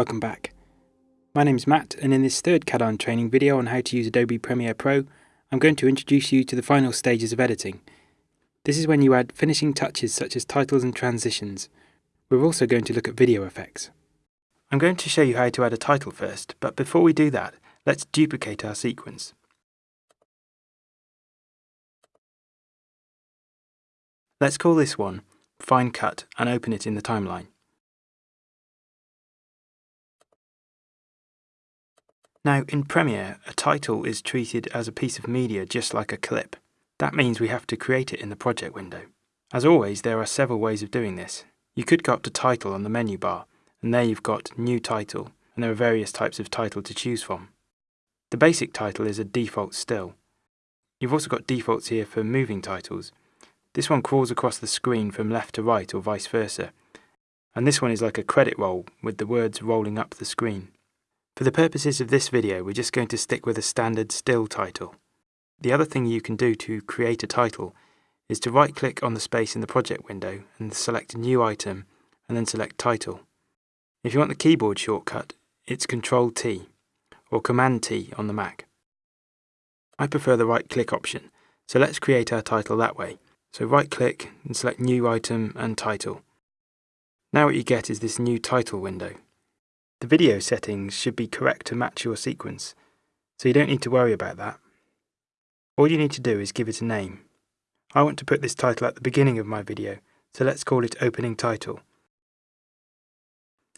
Welcome back. My name is Matt and in this third CADARN training video on how to use Adobe Premiere Pro, I'm going to introduce you to the final stages of editing. This is when you add finishing touches such as titles and transitions. We're also going to look at video effects. I'm going to show you how to add a title first, but before we do that, let's duplicate our sequence. Let's call this one Fine Cut and open it in the timeline. Now, in Premiere, a title is treated as a piece of media just like a clip. That means we have to create it in the project window. As always, there are several ways of doing this. You could go up to Title on the menu bar, and there you've got New Title, and there are various types of title to choose from. The basic title is a default still. You've also got defaults here for moving titles. This one crawls across the screen from left to right or vice versa. And this one is like a credit roll with the words rolling up the screen. For the purposes of this video, we're just going to stick with a standard still title. The other thing you can do to create a title is to right click on the space in the project window and select New Item and then select Title. If you want the keyboard shortcut, it's Control T or Command T on the Mac. I prefer the right click option, so let's create our title that way. So right click and select New Item and Title. Now what you get is this new title window. The video settings should be correct to match your sequence, so you don't need to worry about that. All you need to do is give it a name. I want to put this title at the beginning of my video, so let's call it Opening Title.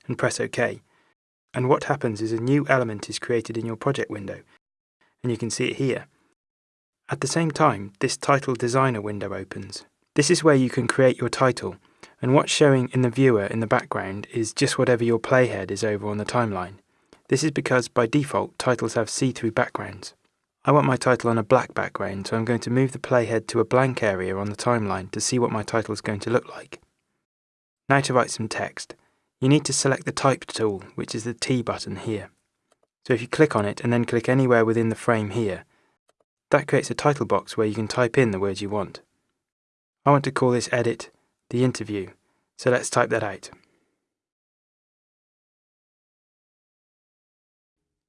And press OK. And what happens is a new element is created in your project window, and you can see it here. At the same time, this Title Designer window opens. This is where you can create your title and what's showing in the viewer in the background is just whatever your playhead is over on the timeline. This is because by default titles have see-through backgrounds. I want my title on a black background so I'm going to move the playhead to a blank area on the timeline to see what my title is going to look like. Now to write some text. You need to select the Type tool, which is the T button here. So if you click on it and then click anywhere within the frame here, that creates a title box where you can type in the words you want. I want to call this edit the interview. So let's type that out.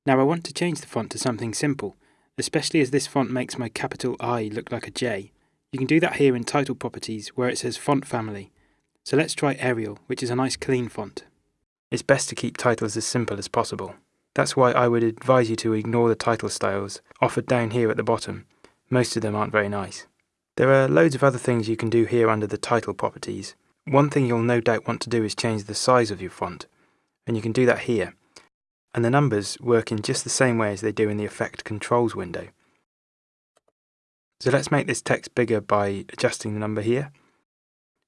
Now I want to change the font to something simple, especially as this font makes my capital I look like a J. You can do that here in Title Properties where it says Font Family. So let's try Arial, which is a nice clean font. It's best to keep titles as simple as possible. That's why I would advise you to ignore the title styles offered down here at the bottom. Most of them aren't very nice. There are loads of other things you can do here under the title properties. One thing you'll no doubt want to do is change the size of your font, and you can do that here. And the numbers work in just the same way as they do in the Effect Controls window. So let's make this text bigger by adjusting the number here,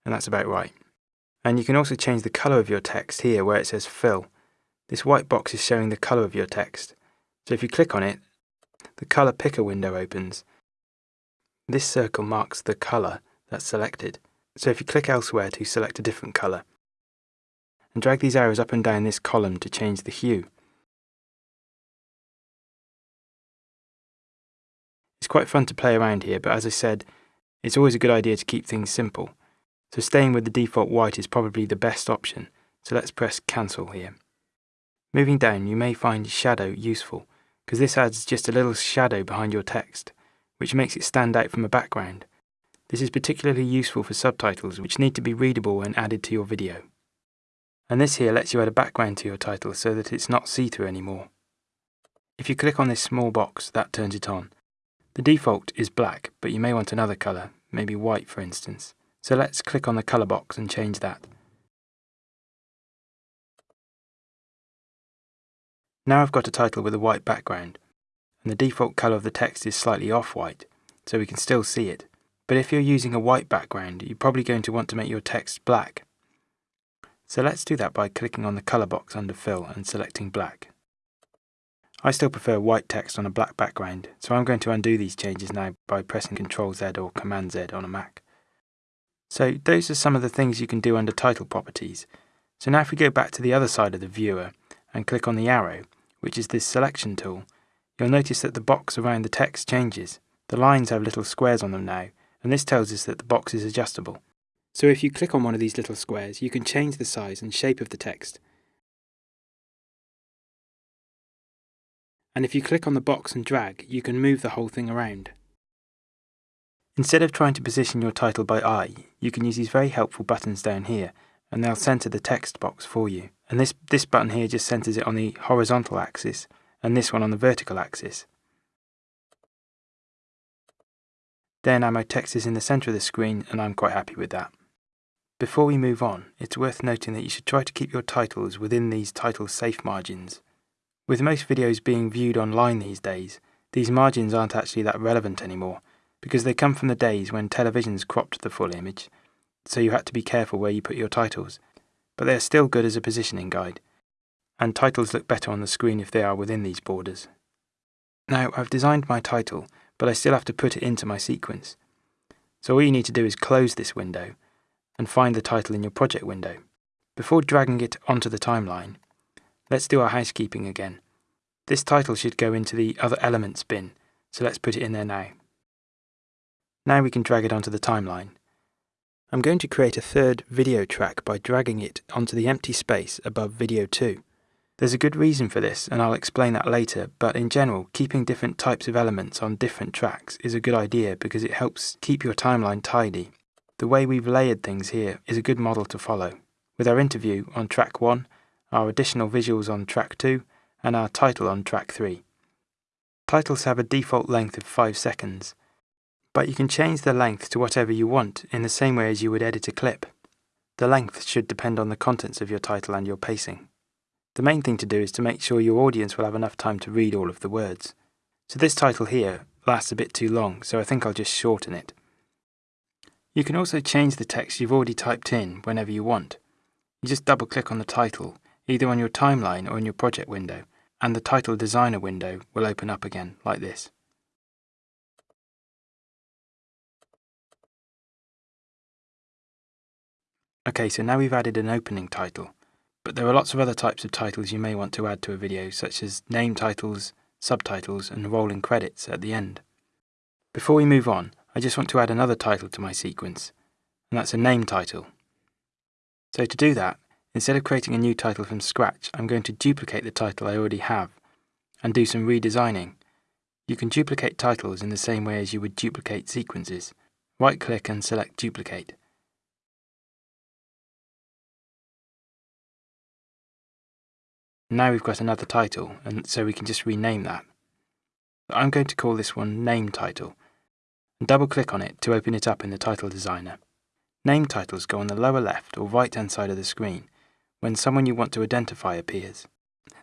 and that's about right. And you can also change the colour of your text here where it says Fill. This white box is showing the colour of your text. So if you click on it, the colour picker window opens, this circle marks the colour that's selected, so if you click elsewhere to select a different colour, and drag these arrows up and down this column to change the hue. It's quite fun to play around here, but as I said, it's always a good idea to keep things simple, so staying with the default white is probably the best option, so let's press cancel here. Moving down, you may find shadow useful, because this adds just a little shadow behind your text which makes it stand out from a background. This is particularly useful for subtitles which need to be readable when added to your video. And this here lets you add a background to your title so that it's not see-through anymore. If you click on this small box, that turns it on. The default is black, but you may want another colour, maybe white for instance. So let's click on the colour box and change that. Now I've got a title with a white background, and the default colour of the text is slightly off-white, so we can still see it. But if you're using a white background, you're probably going to want to make your text black. So let's do that by clicking on the colour box under Fill and selecting black. I still prefer white text on a black background, so I'm going to undo these changes now by pressing Ctrl Z or Command Z on a Mac. So those are some of the things you can do under title properties. So now if we go back to the other side of the viewer and click on the arrow, which is this selection tool, You'll notice that the box around the text changes. The lines have little squares on them now, and this tells us that the box is adjustable. So if you click on one of these little squares, you can change the size and shape of the text. And if you click on the box and drag, you can move the whole thing around. Instead of trying to position your title by eye, you can use these very helpful buttons down here, and they'll centre the text box for you. And this, this button here just centres it on the horizontal axis, and this one on the vertical axis. There now text is in the centre of the screen, and I'm quite happy with that. Before we move on, it's worth noting that you should try to keep your titles within these title safe margins. With most videos being viewed online these days, these margins aren't actually that relevant anymore, because they come from the days when televisions cropped the full image, so you had to be careful where you put your titles, but they are still good as a positioning guide, and titles look better on the screen if they are within these borders. Now, I've designed my title, but I still have to put it into my sequence. So all you need to do is close this window, and find the title in your project window. Before dragging it onto the timeline, Let's do our housekeeping again. This title should go into the Other Elements bin, so let's put it in there now. Now we can drag it onto the timeline. I'm going to create a third video track by dragging it onto the empty space above video 2. There's a good reason for this, and I'll explain that later, but in general, keeping different types of elements on different tracks is a good idea because it helps keep your timeline tidy. The way we've layered things here is a good model to follow. With our interview on track 1, our additional visuals on track 2, and our title on track 3. Titles have a default length of 5 seconds, but you can change the length to whatever you want in the same way as you would edit a clip. The length should depend on the contents of your title and your pacing. The main thing to do is to make sure your audience will have enough time to read all of the words. So this title here lasts a bit too long, so I think I'll just shorten it. You can also change the text you've already typed in whenever you want. You just double click on the title either on your timeline or in your project window, and the title designer window will open up again like this. Okay, so now we've added an opening title, but there are lots of other types of titles you may want to add to a video, such as name titles, subtitles, and rolling credits at the end. Before we move on, I just want to add another title to my sequence, and that's a name title. So to do that, Instead of creating a new title from scratch, I'm going to duplicate the title I already have and do some redesigning. You can duplicate titles in the same way as you would duplicate sequences. Right click and select duplicate. Now we've got another title, and so we can just rename that. I'm going to call this one Name Title, and double click on it to open it up in the Title Designer. Name titles go on the lower left or right hand side of the screen, when someone you want to identify appears.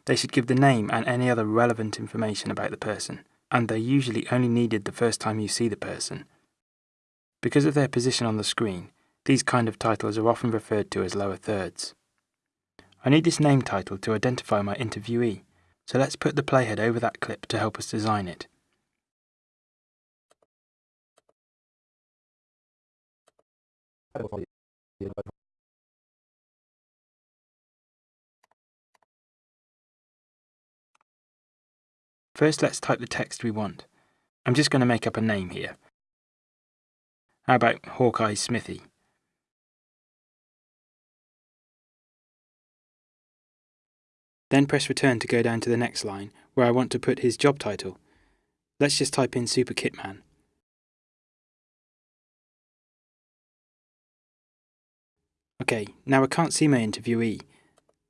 They should give the name and any other relevant information about the person, and they're usually only needed the first time you see the person. Because of their position on the screen, these kind of titles are often referred to as lower thirds. I need this name title to identify my interviewee, so let's put the playhead over that clip to help us design it. First let's type the text we want. I'm just going to make up a name here. How about Hawkeye Smithy? Then press return to go down to the next line, where I want to put his job title. Let's just type in Super Kitman. Okay, now I can't see my interviewee.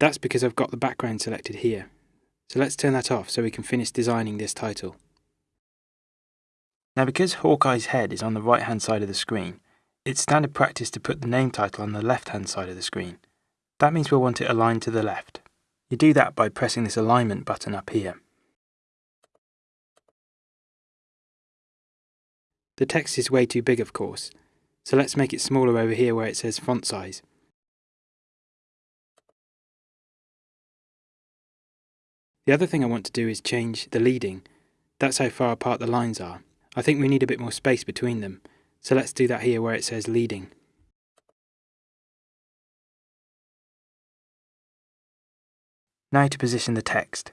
That's because I've got the background selected here. So let's turn that off so we can finish designing this title. Now because Hawkeye's head is on the right hand side of the screen, it's standard practice to put the name title on the left hand side of the screen. That means we'll want it aligned to the left. You do that by pressing this alignment button up here. The text is way too big of course, so let's make it smaller over here where it says font size. The other thing I want to do is change the leading. That's how far apart the lines are. I think we need a bit more space between them, so let's do that here where it says leading. Now to position the text.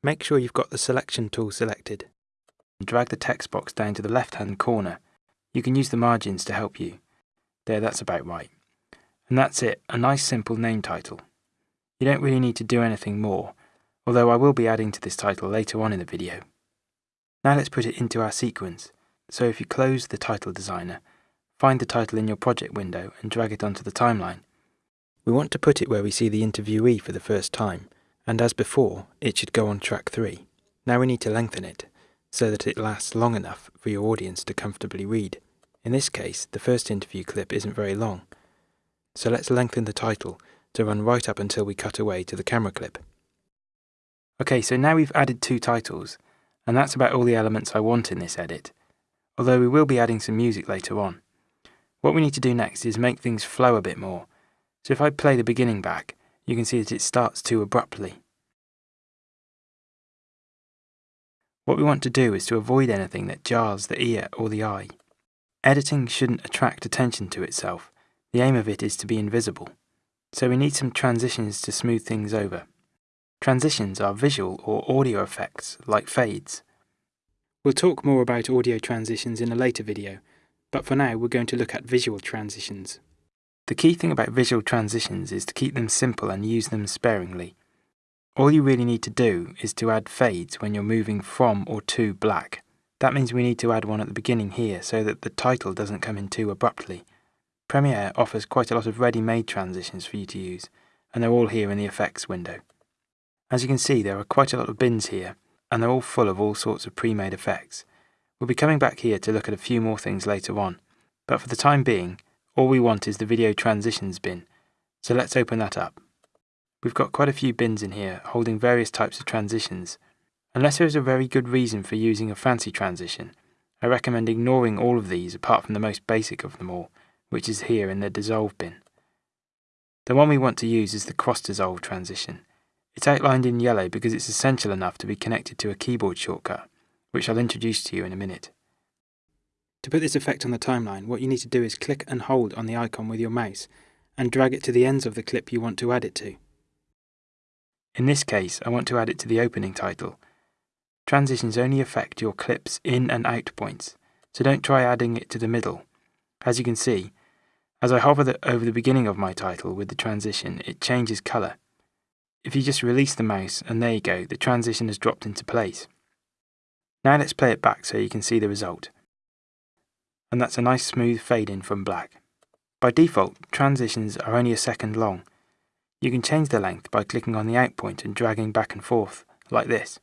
Make sure you've got the selection tool selected. Drag the text box down to the left hand corner. You can use the margins to help you. There, that's about right. And that's it, a nice simple name title. You don't really need to do anything more, although I will be adding to this title later on in the video. Now let's put it into our sequence. So if you close the title designer, find the title in your project window and drag it onto the timeline. We want to put it where we see the interviewee for the first time, and as before, it should go on track 3. Now we need to lengthen it, so that it lasts long enough for your audience to comfortably read. In this case, the first interview clip isn't very long, so let's lengthen the title to run right up until we cut away to the camera clip. Okay, so now we've added two titles, and that's about all the elements I want in this edit, although we will be adding some music later on. What we need to do next is make things flow a bit more, so if I play the beginning back, you can see that it starts too abruptly. What we want to do is to avoid anything that jars the ear or the eye. Editing shouldn't attract attention to itself, the aim of it is to be invisible. So we need some transitions to smooth things over. Transitions are visual or audio effects, like fades. We'll talk more about audio transitions in a later video, but for now we're going to look at visual transitions. The key thing about visual transitions is to keep them simple and use them sparingly. All you really need to do is to add fades when you're moving from or to black. That means we need to add one at the beginning here so that the title doesn't come in too abruptly. Premiere offers quite a lot of ready-made transitions for you to use, and they're all here in the effects window. As you can see there are quite a lot of bins here, and they're all full of all sorts of pre-made effects. We'll be coming back here to look at a few more things later on, but for the time being, all we want is the video transitions bin, so let's open that up. We've got quite a few bins in here holding various types of transitions. Unless there is a very good reason for using a fancy transition, I recommend ignoring all of these apart from the most basic of them all, which is here in the dissolve bin. The one we want to use is the cross dissolve transition. It's outlined in yellow because it's essential enough to be connected to a keyboard shortcut, which I'll introduce to you in a minute. To put this effect on the timeline, what you need to do is click and hold on the icon with your mouse and drag it to the ends of the clip you want to add it to. In this case, I want to add it to the opening title. Transitions only affect your clip's in and out points, so don't try adding it to the middle. As you can see, as I hover the, over the beginning of my title with the transition, it changes colour. If you just release the mouse, and there you go, the transition has dropped into place. Now let's play it back so you can see the result and that's a nice smooth fade in from black. By default, transitions are only a second long. You can change the length by clicking on the out point and dragging back and forth, like this.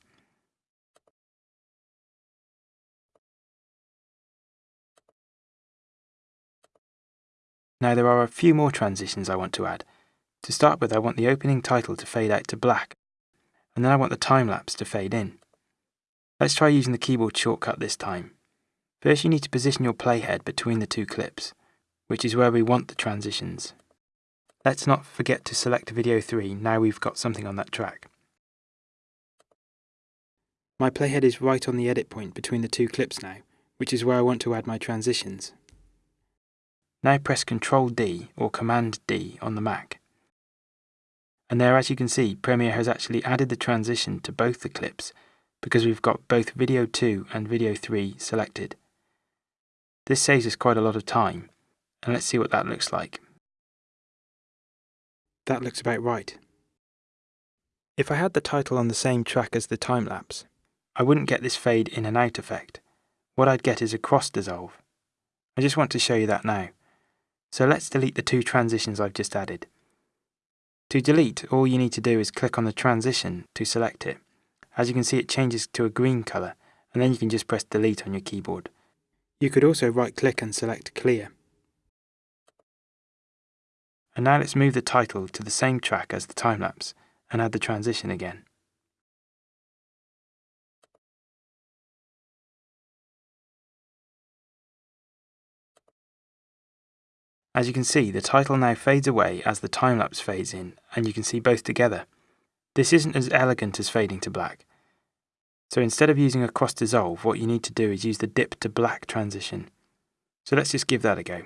Now there are a few more transitions I want to add. To start with I want the opening title to fade out to black, and then I want the time lapse to fade in. Let's try using the keyboard shortcut this time. First you need to position your playhead between the two clips, which is where we want the transitions. Let's not forget to select video 3 now we've got something on that track. My playhead is right on the edit point between the two clips now, which is where I want to add my transitions. Now press Ctrl D or Command D on the Mac. And there as you can see, Premiere has actually added the transition to both the clips because we've got both video 2 and video 3 selected. This saves us quite a lot of time, and let's see what that looks like. That looks about right. If I had the title on the same track as the time-lapse, I wouldn't get this fade in and out effect. What I'd get is a cross dissolve. I just want to show you that now. So let's delete the two transitions I've just added. To delete, all you need to do is click on the transition to select it. As you can see it changes to a green colour, and then you can just press delete on your keyboard. You could also right-click and select Clear. And now let's move the title to the same track as the time-lapse and add the transition again. As you can see, the title now fades away as the time-lapse fades in, and you can see both together. This isn't as elegant as fading to black, so instead of using a cross dissolve, what you need to do is use the dip to black transition. So let's just give that a go.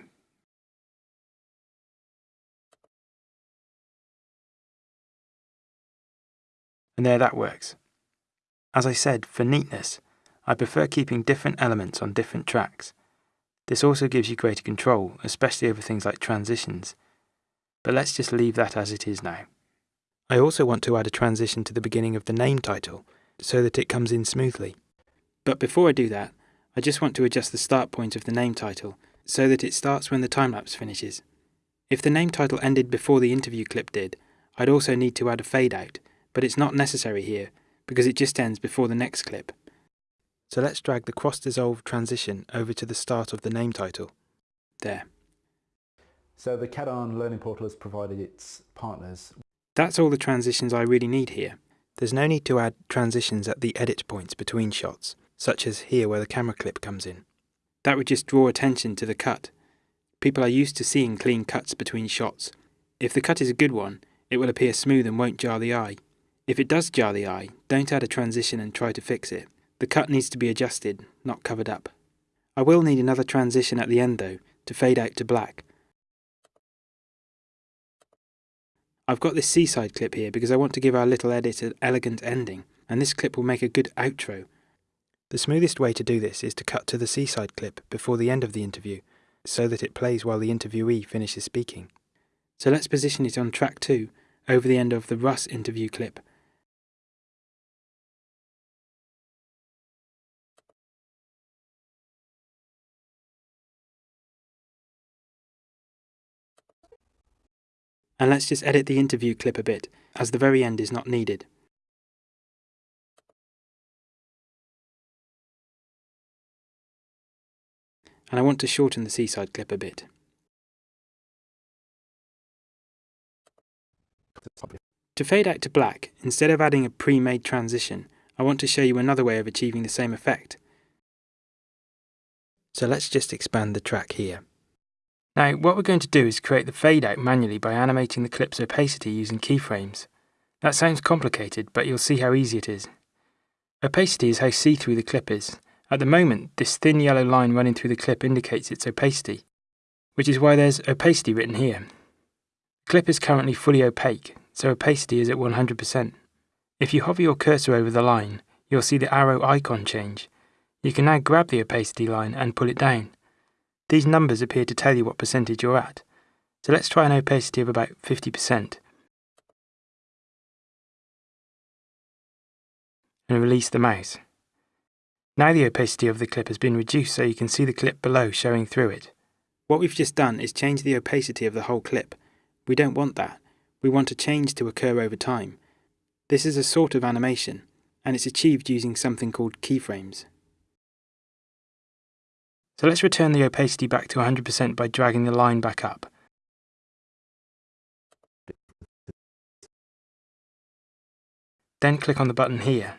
And there that works. As I said, for neatness, I prefer keeping different elements on different tracks. This also gives you greater control, especially over things like transitions. But let's just leave that as it is now. I also want to add a transition to the beginning of the name title so that it comes in smoothly. But before I do that, I just want to adjust the start point of the name title so that it starts when the time-lapse finishes. If the name title ended before the interview clip did, I'd also need to add a fade out, but it's not necessary here because it just ends before the next clip. So let's drag the cross-dissolve transition over to the start of the name title. There. So the CADARN Learning Portal has provided its partners. That's all the transitions I really need here. There's no need to add transitions at the edit points between shots, such as here where the camera clip comes in. That would just draw attention to the cut. People are used to seeing clean cuts between shots. If the cut is a good one, it will appear smooth and won't jar the eye. If it does jar the eye, don't add a transition and try to fix it. The cut needs to be adjusted, not covered up. I will need another transition at the end though, to fade out to black. I've got this seaside clip here because I want to give our little edit an elegant ending, and this clip will make a good outro. The smoothest way to do this is to cut to the seaside clip before the end of the interview, so that it plays while the interviewee finishes speaking. So let's position it on track 2, over the end of the Russ interview clip, And let's just edit the interview clip a bit, as the very end is not needed. And I want to shorten the seaside clip a bit. To fade out to black, instead of adding a pre-made transition, I want to show you another way of achieving the same effect. So let's just expand the track here. Now, what we're going to do is create the fade out manually by animating the clip's opacity using keyframes. That sounds complicated, but you'll see how easy it is. Opacity is how see-through the clip is. At the moment, this thin yellow line running through the clip indicates its opacity, which is why there's opacity written here. The clip is currently fully opaque, so opacity is at 100%. If you hover your cursor over the line, you'll see the arrow icon change. You can now grab the opacity line and pull it down. These numbers appear to tell you what percentage you're at. So let's try an opacity of about 50%. And release the mouse. Now the opacity of the clip has been reduced so you can see the clip below showing through it. What we've just done is change the opacity of the whole clip. We don't want that. We want a change to occur over time. This is a sort of animation, and it's achieved using something called keyframes. So let's return the opacity back to 100% by dragging the line back up. Then click on the button here.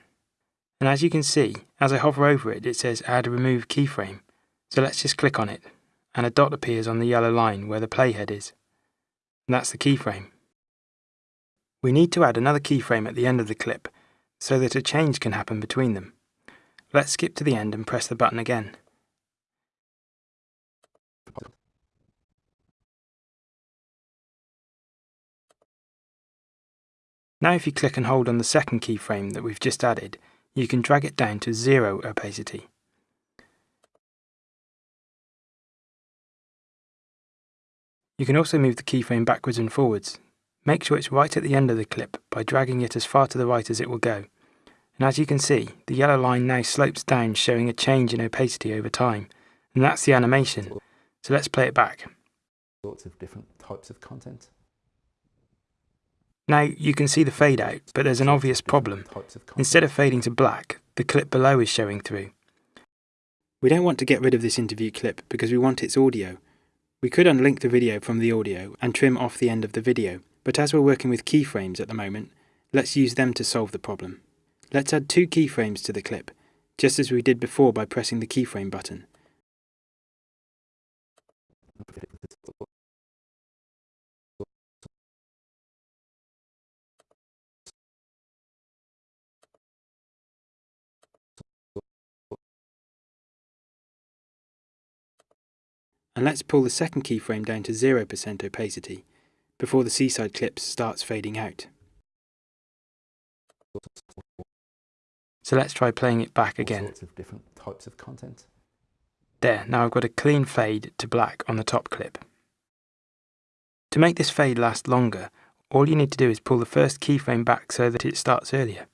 And as you can see, as I hover over it, it says Add Remove Keyframe. So let's just click on it, and a dot appears on the yellow line where the playhead is. And that's the keyframe. We need to add another keyframe at the end of the clip, so that a change can happen between them. Let's skip to the end and press the button again. Now if you click and hold on the second keyframe that we've just added, you can drag it down to zero opacity. You can also move the keyframe backwards and forwards. Make sure it's right at the end of the clip by dragging it as far to the right as it will go. And as you can see, the yellow line now slopes down showing a change in opacity over time. And that's the animation. So let's play it back. Lots of different types of content. Now you can see the fade out, but there's an obvious problem. Instead of fading to black, the clip below is showing through. We don't want to get rid of this interview clip because we want its audio. We could unlink the video from the audio and trim off the end of the video, but as we're working with keyframes at the moment, let's use them to solve the problem. Let's add two keyframes to the clip, just as we did before by pressing the keyframe button. And let's pull the second keyframe down to 0% opacity before the seaside clip starts fading out. So let's try playing it back again. Different types of content. There, now I've got a clean fade to black on the top clip. To make this fade last longer, all you need to do is pull the first keyframe back so that it starts earlier.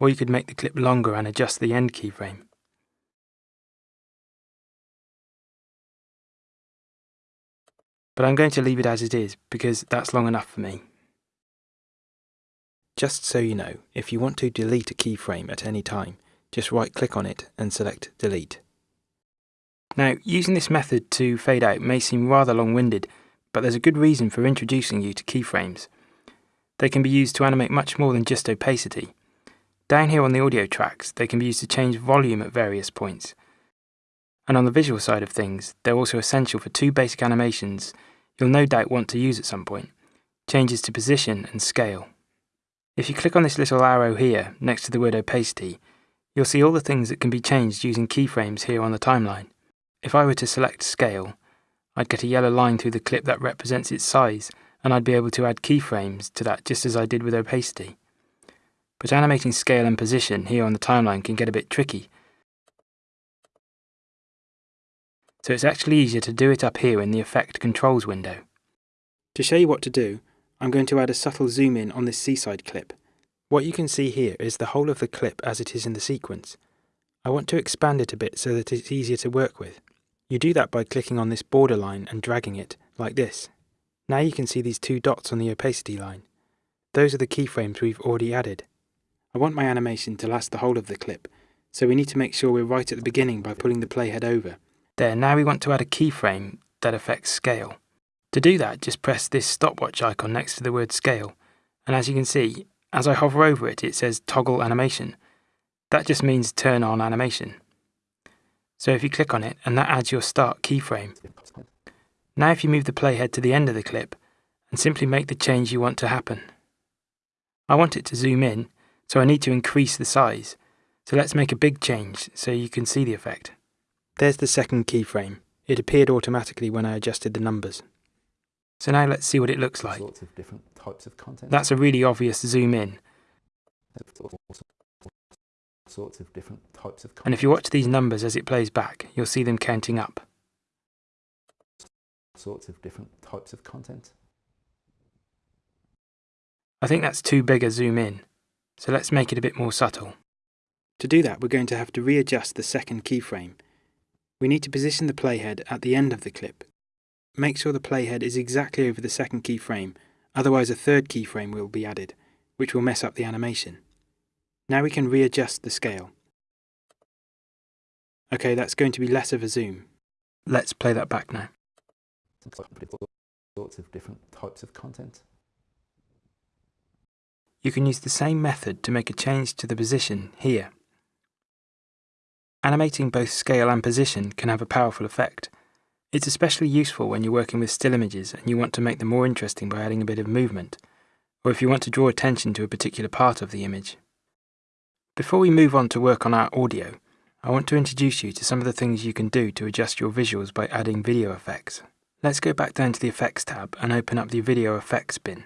Or you could make the clip longer and adjust the end keyframe. But I'm going to leave it as it is because that's long enough for me. Just so you know, if you want to delete a keyframe at any time, just right click on it and select delete. Now, using this method to fade out may seem rather long-winded, but there's a good reason for introducing you to keyframes. They can be used to animate much more than just opacity. Down here on the audio tracks, they can be used to change volume at various points. And on the visual side of things, they're also essential for two basic animations you'll no doubt want to use at some point, changes to position and scale. If you click on this little arrow here, next to the word opacity, you'll see all the things that can be changed using keyframes here on the timeline. If I were to select scale, I'd get a yellow line through the clip that represents its size, and I'd be able to add keyframes to that just as I did with opacity. But animating scale and position here on the timeline can get a bit tricky, so it's actually easier to do it up here in the Effect Controls window. To show you what to do, I'm going to add a subtle zoom in on this seaside clip. What you can see here is the whole of the clip as it is in the sequence. I want to expand it a bit so that it's easier to work with. You do that by clicking on this border line and dragging it, like this. Now you can see these two dots on the opacity line. Those are the keyframes we've already added. I want my animation to last the whole of the clip, so we need to make sure we're right at the beginning by pulling the playhead over. There, now we want to add a keyframe that affects scale. To do that, just press this stopwatch icon next to the word scale, and as you can see, as I hover over it, it says toggle animation. That just means turn on animation. So if you click on it, and that adds your start keyframe. Now if you move the playhead to the end of the clip, and simply make the change you want to happen. I want it to zoom in, so I need to increase the size. So let's make a big change so you can see the effect. There's the second keyframe. It appeared automatically when I adjusted the numbers. So now let's see what it looks like. Sorts of different types of content. That's a really obvious zoom in. Sorts of different types of content. And if you watch these numbers as it plays back, you'll see them counting up. Sorts of different types of content. I think that's too big a zoom in, so let's make it a bit more subtle. To do that, we're going to have to readjust the second keyframe. We need to position the playhead at the end of the clip Make sure the playhead is exactly over the second keyframe, otherwise a third keyframe will be added, which will mess up the animation. Now we can readjust the scale. Okay, that's going to be less of a zoom. Let's play that back now. Sorts of different types of content. You can use the same method to make a change to the position here. Animating both scale and position can have a powerful effect. It's especially useful when you're working with still images and you want to make them more interesting by adding a bit of movement, or if you want to draw attention to a particular part of the image. Before we move on to work on our audio, I want to introduce you to some of the things you can do to adjust your visuals by adding video effects. Let's go back down to the Effects tab and open up the Video Effects bin.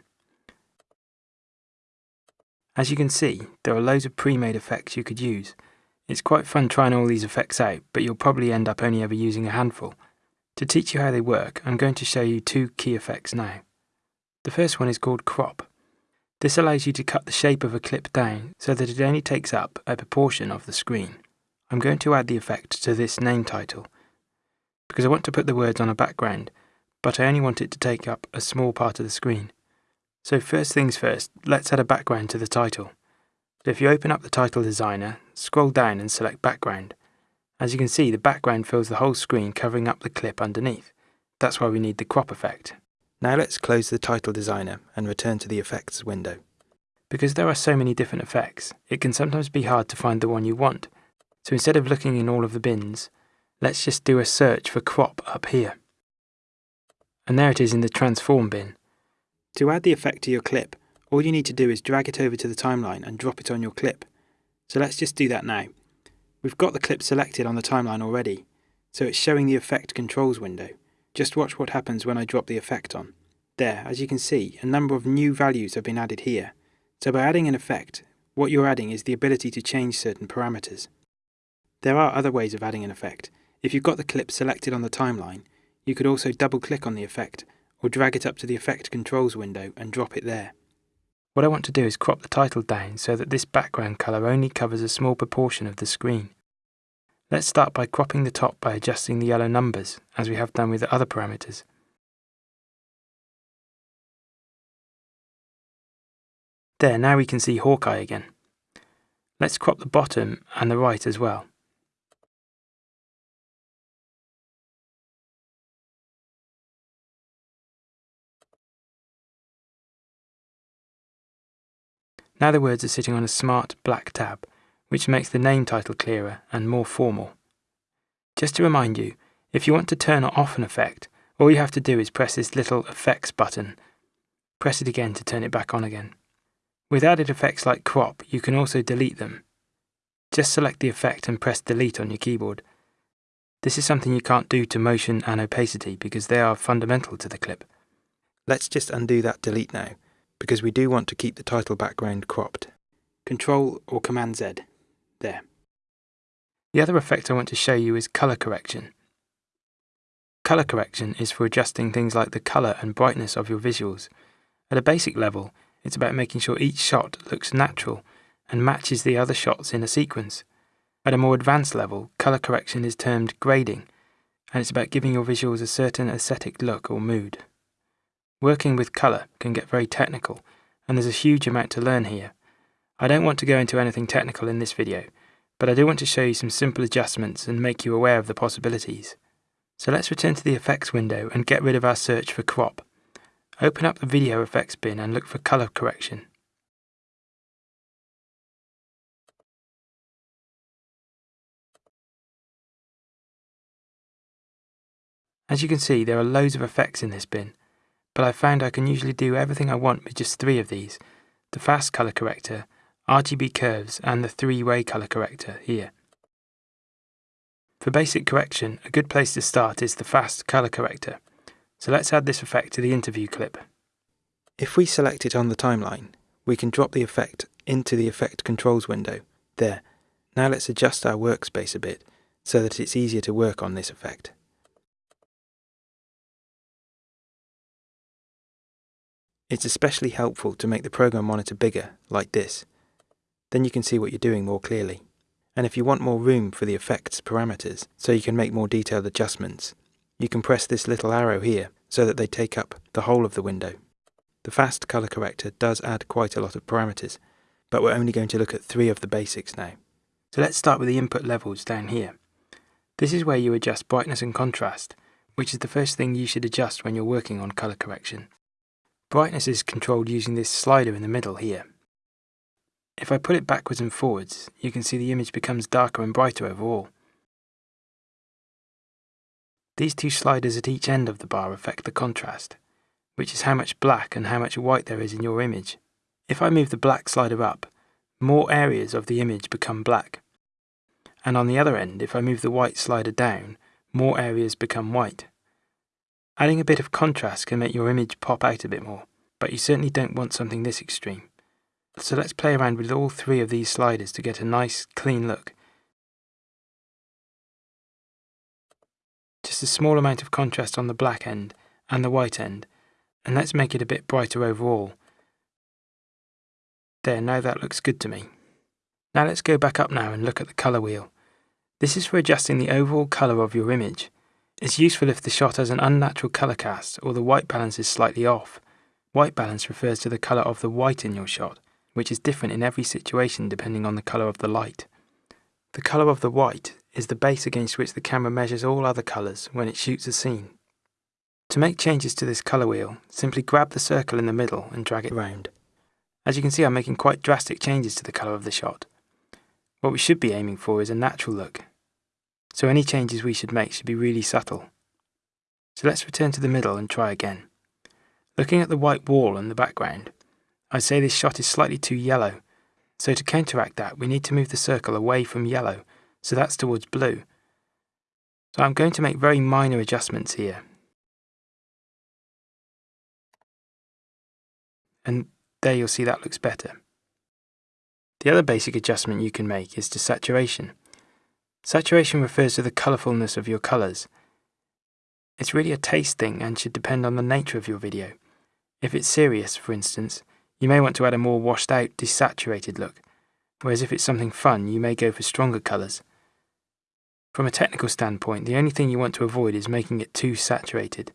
As you can see, there are loads of pre-made effects you could use. It's quite fun trying all these effects out, but you'll probably end up only ever using a handful, to teach you how they work, I'm going to show you two key effects now. The first one is called crop. This allows you to cut the shape of a clip down so that it only takes up a proportion of the screen. I'm going to add the effect to this name title because I want to put the words on a background, but I only want it to take up a small part of the screen. So first things first, let's add a background to the title. If you open up the title designer, scroll down and select background. As you can see, the background fills the whole screen covering up the clip underneath. That's why we need the crop effect. Now let's close the title designer and return to the effects window. Because there are so many different effects, it can sometimes be hard to find the one you want. So instead of looking in all of the bins, let's just do a search for crop up here. And there it is in the transform bin. To add the effect to your clip, all you need to do is drag it over to the timeline and drop it on your clip. So let's just do that now. We've got the clip selected on the timeline already, so it's showing the effect controls window. Just watch what happens when I drop the effect on. There, as you can see, a number of new values have been added here. So by adding an effect, what you're adding is the ability to change certain parameters. There are other ways of adding an effect. If you've got the clip selected on the timeline, You could also double click on the effect, or drag it up to the effect controls window and drop it there. What I want to do is crop the title down so that this background colour only covers a small proportion of the screen. Let's start by cropping the top by adjusting the yellow numbers, as we have done with the other parameters. There, now we can see Hawkeye again. Let's crop the bottom and the right as well. Now the words are sitting on a smart black tab, which makes the name title clearer and more formal. Just to remind you, if you want to turn off an effect, all you have to do is press this little effects button. Press it again to turn it back on again. With added effects like crop, you can also delete them. Just select the effect and press delete on your keyboard. This is something you can't do to motion and opacity because they are fundamental to the clip. Let's just undo that delete now because we do want to keep the title background cropped. Control or Command Z. There. The other effect I want to show you is colour correction. Colour correction is for adjusting things like the colour and brightness of your visuals. At a basic level, it's about making sure each shot looks natural and matches the other shots in a sequence. At a more advanced level, colour correction is termed grading, and it's about giving your visuals a certain aesthetic look or mood. Working with colour can get very technical, and there's a huge amount to learn here. I don't want to go into anything technical in this video, but I do want to show you some simple adjustments and make you aware of the possibilities. So let's return to the effects window and get rid of our search for crop. Open up the video effects bin and look for colour correction. As you can see, there are loads of effects in this bin, but I found I can usually do everything I want with just three of these, the fast color corrector, RGB curves and the three-way color corrector here. For basic correction, a good place to start is the fast color corrector. So let's add this effect to the interview clip. If we select it on the timeline, we can drop the effect into the effect controls window. There. Now let's adjust our workspace a bit so that it's easier to work on this effect. It's especially helpful to make the program monitor bigger, like this. Then you can see what you're doing more clearly. And if you want more room for the effects parameters, so you can make more detailed adjustments, you can press this little arrow here so that they take up the whole of the window. The fast color corrector does add quite a lot of parameters, but we're only going to look at three of the basics now. So let's start with the input levels down here. This is where you adjust brightness and contrast, which is the first thing you should adjust when you're working on color correction. Brightness is controlled using this slider in the middle here. If I put it backwards and forwards, you can see the image becomes darker and brighter overall. These two sliders at each end of the bar affect the contrast, which is how much black and how much white there is in your image. If I move the black slider up, more areas of the image become black. And on the other end, if I move the white slider down, more areas become white. Adding a bit of contrast can make your image pop out a bit more, but you certainly don't want something this extreme. So let's play around with all three of these sliders to get a nice, clean look. Just a small amount of contrast on the black end and the white end, and let's make it a bit brighter overall. There, now that looks good to me. Now let's go back up now and look at the colour wheel. This is for adjusting the overall colour of your image. It's useful if the shot has an unnatural colour cast or the white balance is slightly off. White balance refers to the colour of the white in your shot, which is different in every situation depending on the colour of the light. The colour of the white is the base against which the camera measures all other colours when it shoots a scene. To make changes to this colour wheel, simply grab the circle in the middle and drag it round. As you can see I'm making quite drastic changes to the colour of the shot. What we should be aiming for is a natural look, so any changes we should make should be really subtle. So let's return to the middle and try again. Looking at the white wall in the background, I'd say this shot is slightly too yellow, so to counteract that we need to move the circle away from yellow, so that's towards blue. So I'm going to make very minor adjustments here. And there you'll see that looks better. The other basic adjustment you can make is to saturation. Saturation refers to the colourfulness of your colours. It's really a taste thing and should depend on the nature of your video. If it's serious, for instance, you may want to add a more washed out, desaturated look, whereas if it's something fun, you may go for stronger colours. From a technical standpoint, the only thing you want to avoid is making it too saturated.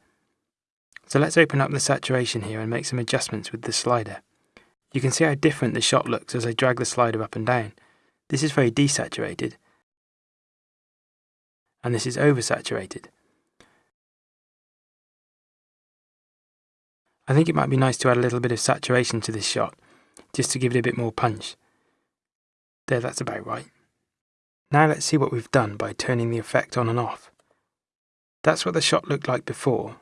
So let's open up the saturation here and make some adjustments with the slider. You can see how different the shot looks as I drag the slider up and down. This is very desaturated, and this is oversaturated. I think it might be nice to add a little bit of saturation to this shot, just to give it a bit more punch. There, that's about right. Now let's see what we've done by turning the effect on and off. That's what the shot looked like before,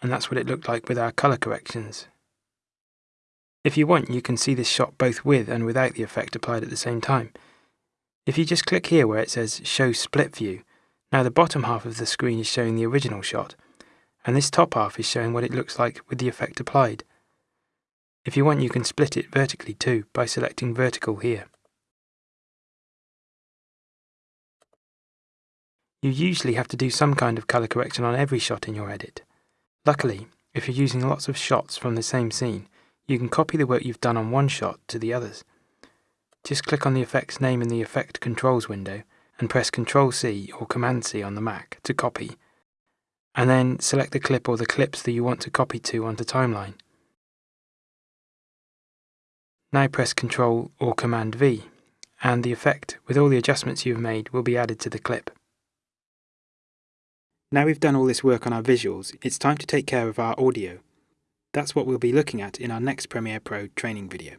and that's what it looked like with our colour corrections. If you want, you can see this shot both with and without the effect applied at the same time. If you just click here where it says Show Split View, now the bottom half of the screen is showing the original shot, and this top half is showing what it looks like with the effect applied. If you want, you can split it vertically too by selecting Vertical here. You usually have to do some kind of colour correction on every shot in your edit. Luckily, if you're using lots of shots from the same scene, you can copy the work you've done on one shot to the others. Just click on the effect's name in the Effect Controls window and press Ctrl C or Command C on the Mac to copy, and then select the clip or the clips that you want to copy to onto Timeline. Now press Ctrl or Command V, and the effect, with all the adjustments you've made, will be added to the clip. Now we've done all this work on our visuals, it's time to take care of our audio. That's what we'll be looking at in our next Premiere Pro training video.